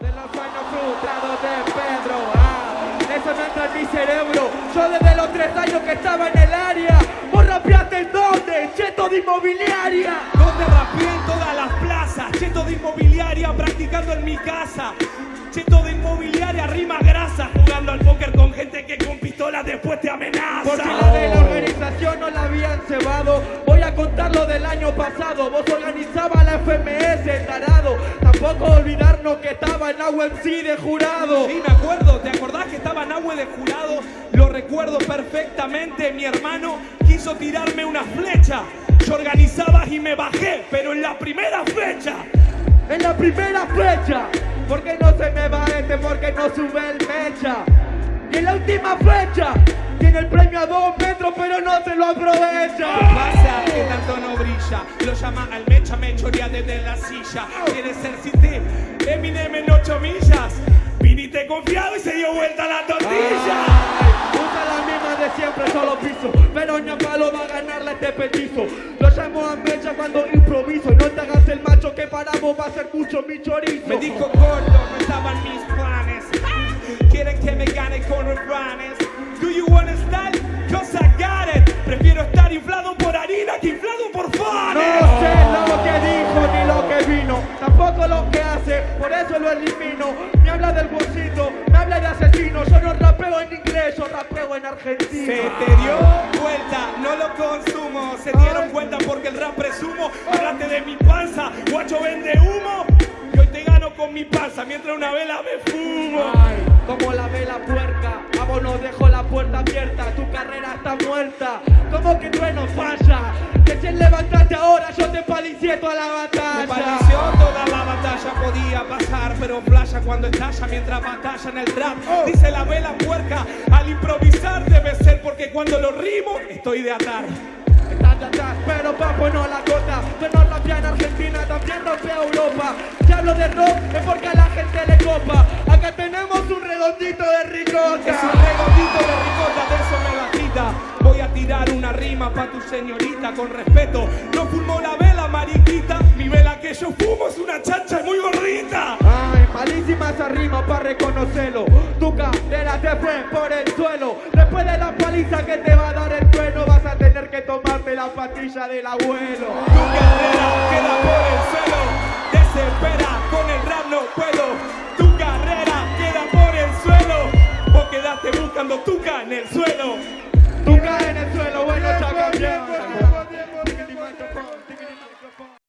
De los sueños frustrados de Pedro, ah, eso no entra en mi cerebro. Yo desde los tres años que estaba en el área. ¿Vos rapeaste en dónde? Cheto de inmobiliaria. Donde rapeé en todas las plazas, cheto de inmobiliaria practicando en mi casa. Cheto de inmobiliaria, rima grasa, jugando al póker con gente que con pistolas después te amenaza. Porque la de la organización no la habían cebado. Voy a contar lo del año pasado. Vos organizabas la FMS, que estaba en AUMC de jurado. Sí, me acuerdo, ¿te acordás que estaba Nahue de jurado? Lo recuerdo perfectamente, mi hermano quiso tirarme una flecha. Yo organizaba y me bajé, pero en la primera fecha. En la primera fecha. ¿Por qué no se me va este? Porque no sube el mecha. Y en la última fecha. Tiene el premio a dos metros, pero no se lo aprovecha. ¿Qué pasa? Que tanto no Lo llama al mecha, me chorea desde la silla. Quiere ser cité, Eminem en ocho millas. Viniste confiado y se dio vuelta la tortilla. Ay, usa la misma de siempre, solo piso. Pero ni a palo va a ganarle este petizo. Lo llamo a mecha cuando improviso. No te hagas el macho que para vos va a ser mucho mi chorizo. Me dijo gordo, no estaban mis lo elimino. Me habla del bolsito, me habla de asesino. Yo no rapeo en inglés, yo rapeo en argentino. Se te dio vuelta, no lo consumo. Se dieron cuenta porque el rap presumo. Hablaste de mi panza, guacho vende humo. Y hoy te gano con mi panza mientras una vela me fumo. Ay, como la vela puerca, no dejo la puerta abierta, tu carrera está muerta. Como que trueno falla, recién levantaste ahora, yo te palicié toda la batalla. Podía pasar, pero flasha cuando estalla mientras batalla en el rap. Dice la vela puerca, al improvisar debe ser porque cuando lo rimo estoy de atar. Estás de atrás, pero papo no la cota. Yo no en Argentina, también rapea Europa. Si hablo de rock es porque a la gente le copa. Acá tenemos un redondito de ricota. Es un redondito de ricota, de eso me la quita. Voy a tirar una rima pa' tu señorita con respeto. No fumo la vela, mariquita. Mi vela que yo fumo es una chacha muy gordita. Ay, malísima esa para reconocerlo. Tu cadera te fue por el suelo. Después de la paliza que te va a dar el trueno, vas a tener que tomarte la patilla del abuelo. Tu carrera queda por el suelo. Desespera, con el rap no puedo. Tu carrera queda por el suelo. Vos quedaste buscando tuca en el suelo. Tu carrera